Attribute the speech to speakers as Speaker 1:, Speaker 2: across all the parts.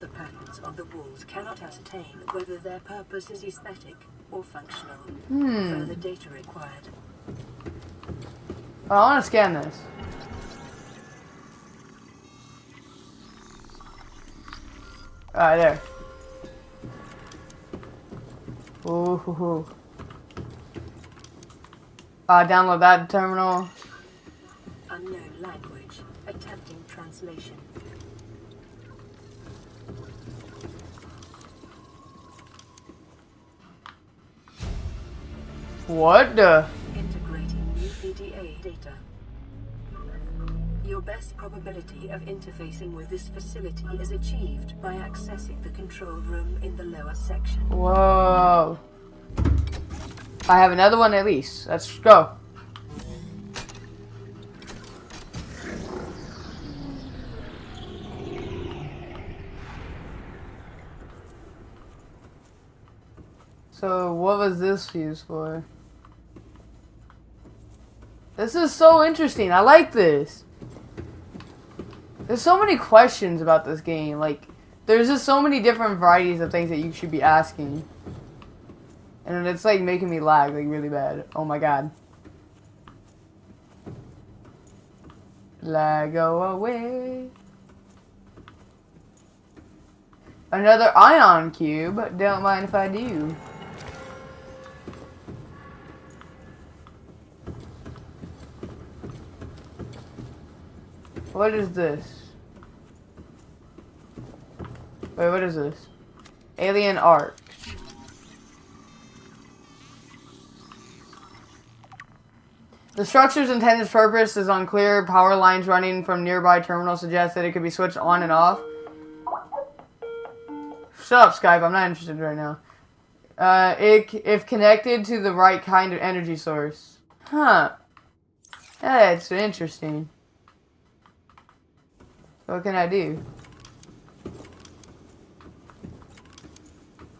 Speaker 1: The patterns on the walls cannot ascertain whether their purpose is aesthetic or functional.
Speaker 2: Hmm.
Speaker 1: Further data required.
Speaker 2: I want to scan this. Alright, there. Ooh, hoo, hoo. Uh, download that terminal.
Speaker 1: Unknown language. Attempting translation.
Speaker 2: What the?
Speaker 1: Integrating new PDA data. Your best probability of interfacing with this facility is achieved by accessing the control room in the lower section.
Speaker 2: Whoa. I have another one at least. Let's go. So, what was this used for? This is so interesting. I like this. There's so many questions about this game. Like, there's just so many different varieties of things that you should be asking. And it's like making me lag like really bad. Oh my god. Lag away. Another ion cube. Don't mind if I do. What is this? Wait, what is this? Alien art. The structure's intended purpose is unclear. Power lines running from nearby terminals suggest that it could be switched on and off. Shut up, Skype. I'm not interested right now. Uh, it, if connected to the right kind of energy source. Huh. That's interesting. What can I do?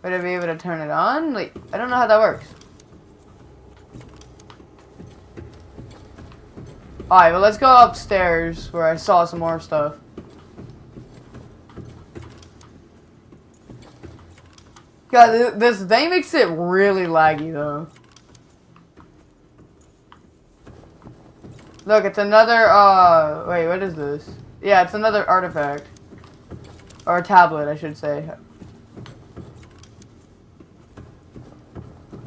Speaker 2: Would I be able to turn it on? Like, I don't know how that works. Alright, well let's go upstairs where I saw some more stuff. God, th this thing makes it really laggy though. Look, it's another, uh, wait, what is this? Yeah, it's another artifact. Or a tablet, I should say.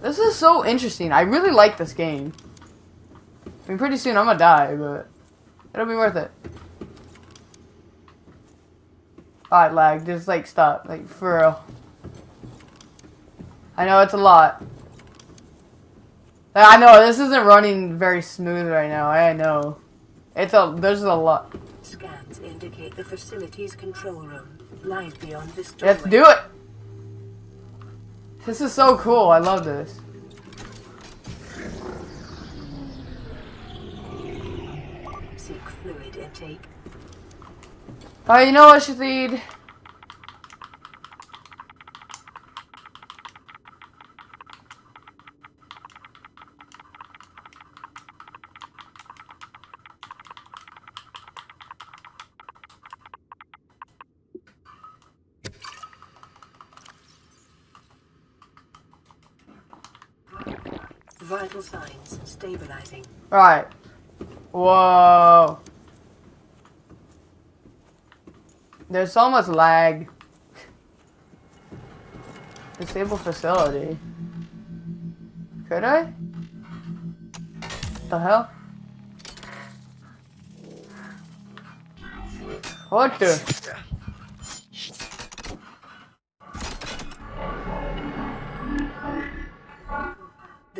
Speaker 2: This is so interesting. I really like this game. I mean, pretty soon I'm gonna die, but it'll be worth it. Oh, Alright, lag. Just, like, stop. Like, for real. I know it's a lot. I know, this isn't running very smooth right now. I know. It's a, there's a lot.
Speaker 1: Scans indicate the facility's control room lies beyond this doorway.
Speaker 2: Let's do it! This is so cool. I love this.
Speaker 1: Seek fluid intake.
Speaker 2: Alright, you know what, Shazid?
Speaker 1: Vital signs stabilizing.
Speaker 2: Alright. Whoa. There's so much lag. Disable facility. Could I? The hell? What the?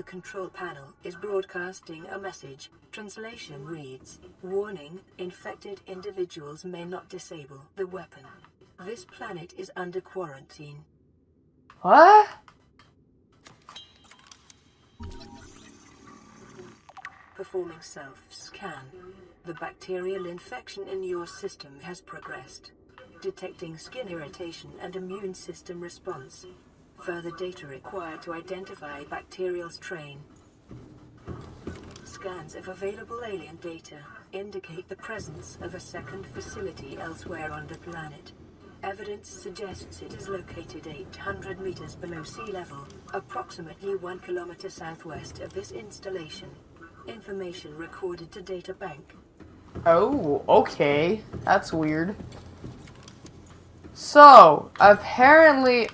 Speaker 1: The control panel is broadcasting a message. Translation reads, Warning, infected individuals may not disable the weapon. This planet is under quarantine.
Speaker 2: What?
Speaker 1: Performing self-scan. The bacterial infection in your system has progressed. Detecting skin irritation and immune system response. Further data required to identify bacterial strain. Scans of available alien data indicate the presence of a second facility elsewhere on the planet. Evidence suggests it is located 800 meters below sea level, approximately 1 kilometer southwest of this installation. Information recorded to data bank.
Speaker 2: Oh, okay. That's weird. So, apparently...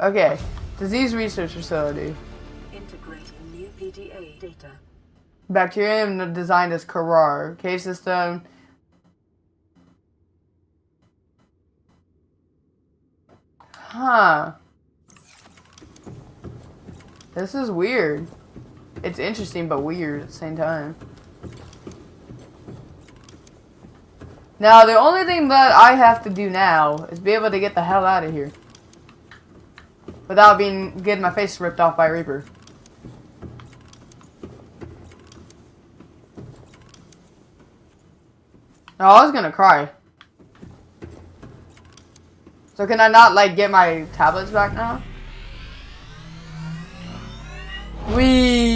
Speaker 2: Okay. Disease Research Facility.
Speaker 1: Integrating new PDA data.
Speaker 2: Bacterium designed as Kharaa. Cave system. Huh. This is weird. It's interesting but weird at the same time. Now, the only thing that I have to do now is be able to get the hell out of here. Without being getting my face ripped off by Reaper. Oh, I was gonna cry. So can I not, like, get my tablets back now? Wee.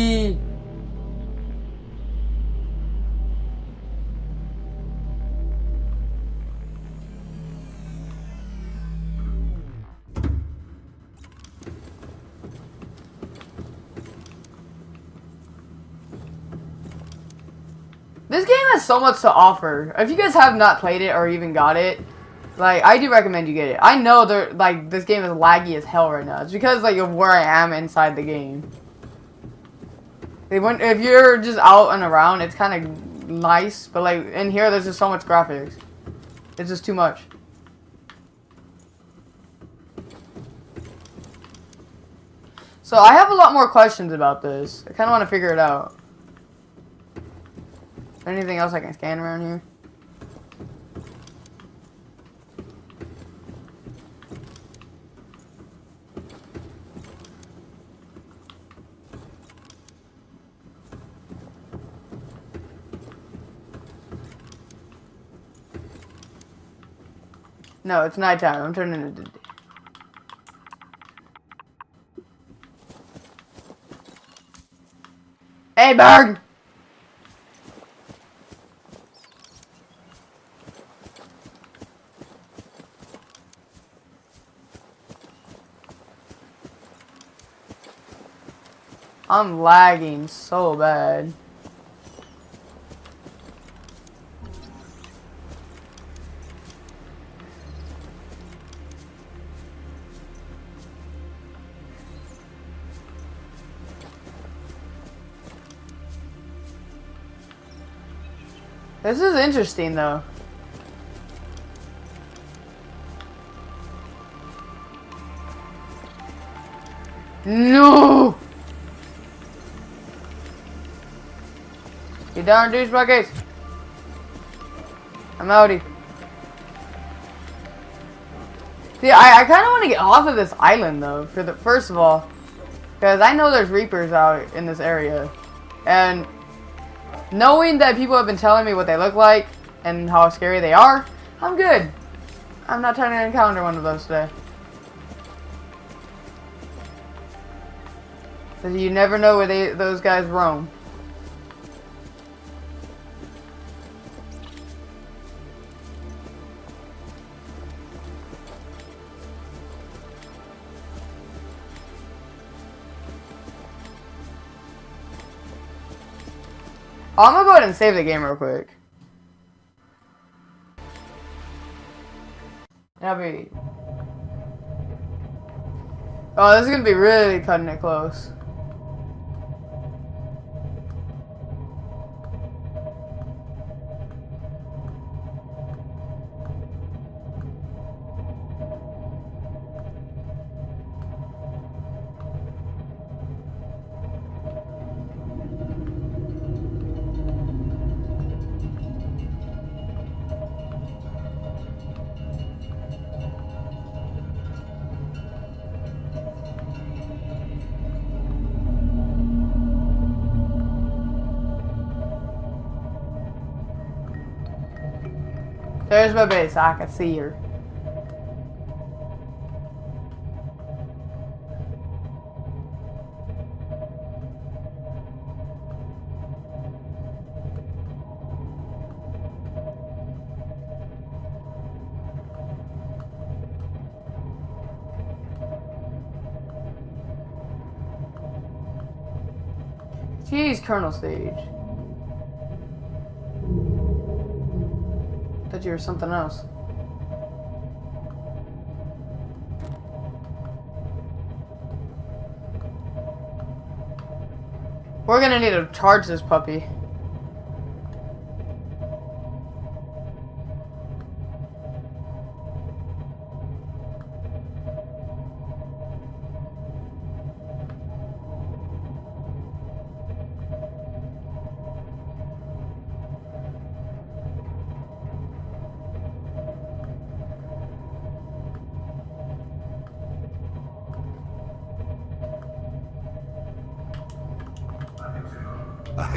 Speaker 2: This game has so much to offer. If you guys have not played it or even got it, like I do recommend you get it. I know that like this game is laggy as hell right now. It's because like of where I am inside the game. They went, if you're just out and around, it's kind of nice, but like in here, there's just so much graphics. It's just too much. So I have a lot more questions about this. I kind of want to figure it out. Anything else I can scan around here? No, it's nighttime. I'm turning it. Hey, Berg! I'm lagging so bad. This is interesting though. No! You darn douchebaggers! I'm outie. See, I, I kind of want to get off of this island, though, for the first of all. Because I know there's Reapers out in this area. And knowing that people have been telling me what they look like and how scary they are, I'm good. I'm not trying to encounter one of those today. Because you never know where they those guys roam. I'm gonna go ahead and save the game real quick. That'll be... Oh, this is gonna be really cutting it close. There's my base. I can see her. Jeez, Colonel Stage. You were something else. We're gonna need to charge this puppy.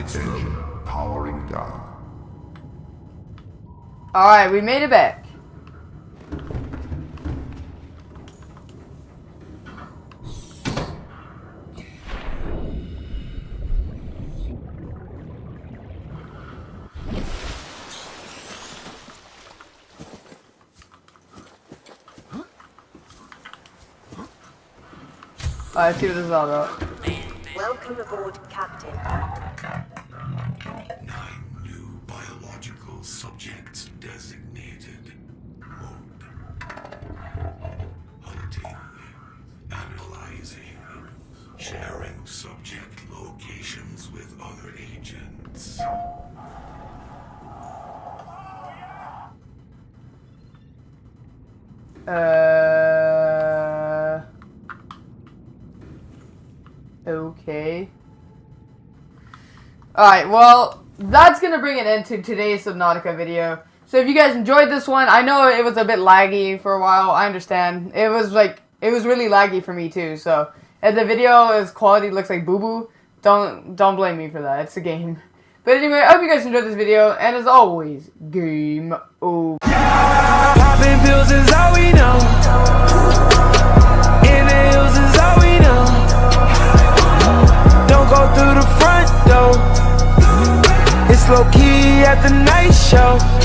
Speaker 3: Engine powering down.
Speaker 2: Alright, we made it back. Alright, let's see what this is all about.
Speaker 4: Welcome aboard, Captain.
Speaker 3: Subjects designated. Mode. Hunting. Analyzing. Sharing subject locations with other agents.
Speaker 2: Uh. Okay. Alright, well, that's gonna bring an end to today's Subnautica video. So if you guys enjoyed this one, I know it was a bit laggy for a while, I understand. It was like, it was really laggy for me too, so. If the video is quality looks like boo-boo, don't, don't blame me for that, it's a game. But anyway, I hope you guys enjoyed this video, and as always, game over.
Speaker 5: Popping pills is all we know. Is all we know. Don't go through the front door. It's low key at the night show.